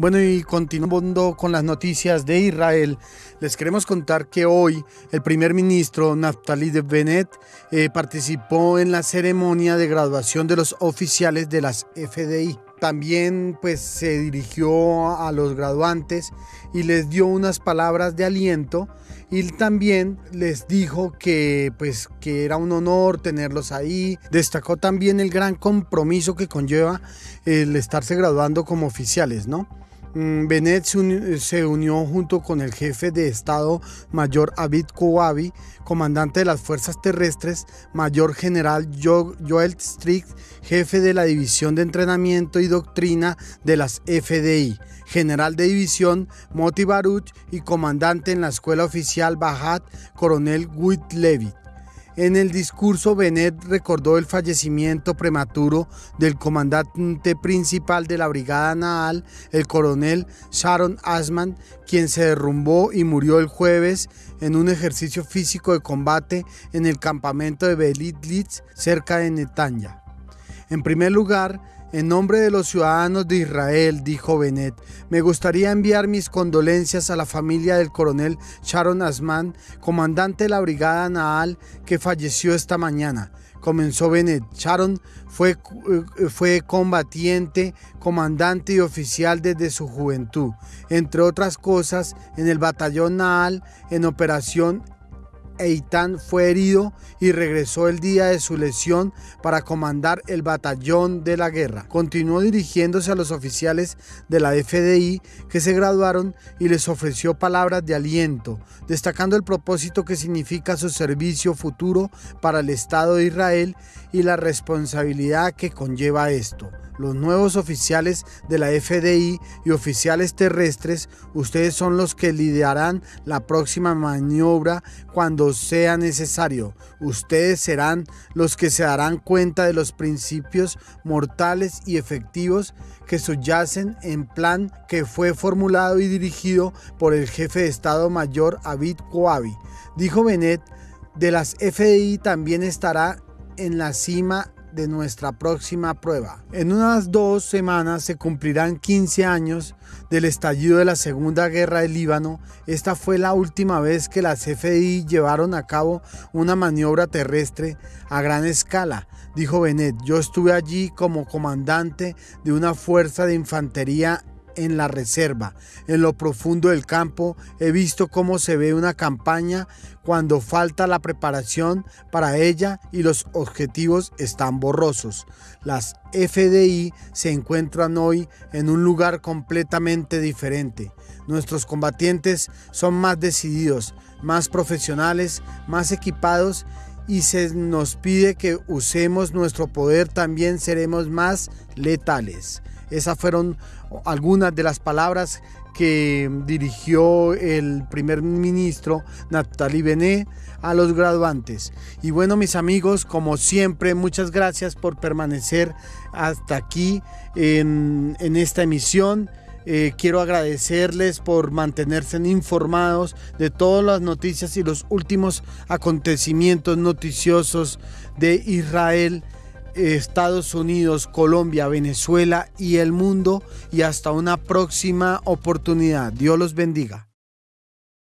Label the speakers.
Speaker 1: Bueno, y continuando con las noticias de Israel, les queremos contar que hoy el primer ministro Naftali Bennett eh, participó en la ceremonia de graduación de los oficiales de las FDI. También pues se dirigió a los graduantes y les dio unas palabras de aliento y también les dijo que pues que era un honor tenerlos ahí. Destacó también el gran compromiso que conlleva el estarse graduando como oficiales, ¿no? Mm, Bennett se unió junto con el jefe de Estado Mayor Abid Kouabi, comandante de las Fuerzas Terrestres, Mayor General Joel Strick, jefe de la División de Entrenamiento y Doctrina de las FDI, General de División Moti Baruch y comandante en la Escuela Oficial Bajat, Coronel Witt Levy. En el discurso, Bennett recordó el fallecimiento prematuro del comandante principal de la Brigada Nahal, el coronel Sharon Asman, quien se derrumbó y murió el jueves en un ejercicio físico de combate en el campamento de Belit Litz, cerca de Netanya. En primer lugar, en nombre de los ciudadanos de Israel, dijo Bennett, me gustaría enviar mis condolencias a la familia del coronel Sharon Asman, comandante de la Brigada Nahal, que falleció esta mañana. Comenzó Bennett. Sharon fue, eh, fue combatiente, comandante y oficial desde su juventud. Entre otras cosas, en el batallón Nahal, en operación Eitan fue herido y regresó el día de su lesión para comandar el batallón de la guerra. Continuó dirigiéndose a los oficiales de la FDI que se graduaron y les ofreció palabras de aliento, destacando el propósito que significa su servicio futuro para el Estado de Israel y la responsabilidad que conlleva esto los nuevos oficiales de la FDI y oficiales terrestres, ustedes son los que liderarán la próxima maniobra cuando sea necesario. Ustedes serán los que se darán cuenta de los principios mortales y efectivos que subyacen en plan que fue formulado y dirigido por el jefe de Estado Mayor Abid Kouabi. Dijo Bennett, de las FDI también estará en la cima de nuestra próxima prueba. En unas dos semanas se cumplirán 15 años del estallido de la Segunda Guerra del Líbano. Esta fue la última vez que las FDI llevaron a cabo una maniobra terrestre a gran escala, dijo Bennett. Yo estuve allí como comandante de una fuerza de infantería en la reserva, en lo profundo del campo, he visto cómo se ve una campaña cuando falta la preparación para ella y los objetivos están borrosos. Las FDI se encuentran hoy en un lugar completamente diferente. Nuestros combatientes son más decididos, más profesionales, más equipados y se nos pide que usemos nuestro poder también seremos más letales. Esas fueron algunas de las palabras que dirigió el primer ministro Naftali Bené a los graduantes. Y bueno, mis amigos, como siempre, muchas gracias por permanecer hasta aquí en, esta emisión. Eh, quiero agradecerles por mantenerse informados de todas las noticias y los últimos acontecimientos noticiosos de Israel Estados Unidos, Colombia, Venezuela y el mundo y hasta una próxima oportunidad. Dios los bendiga.